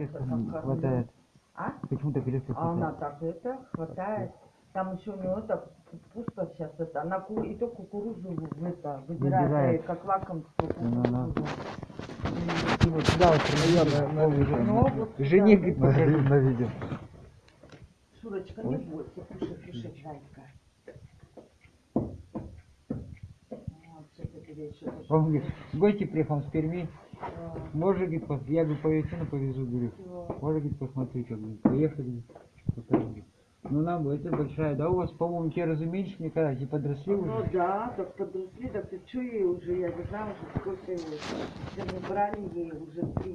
Не хватает. А? Почему-то резко А она так это хватает. Там еще у него это пусто сейчас это. Она ку- и то кукурузу это выбирает, Выбирает. э, как лакомство Ну-ну. кукурузу. Ты вот сюда вот принесёшь, на- Ну, вот Жене, говорит, покажи. На видео. Шурочка, не бойся, кушай, кушай, зайка. Вот, в гости приехал с Перми. Может, говорит, пос- я говорю, по Ютину повезу, говорю. всё. Может, говорит, посмотри, как говорит, поехали. покажу, говорит. Ну, нам бы, это большая, да, у вас, по-моему, те разумеешь, мне кажется, подросли Ну уже. да, так подросли, так ты ей уже, я не знаю уже сколько ей. Все мы брали ей уже три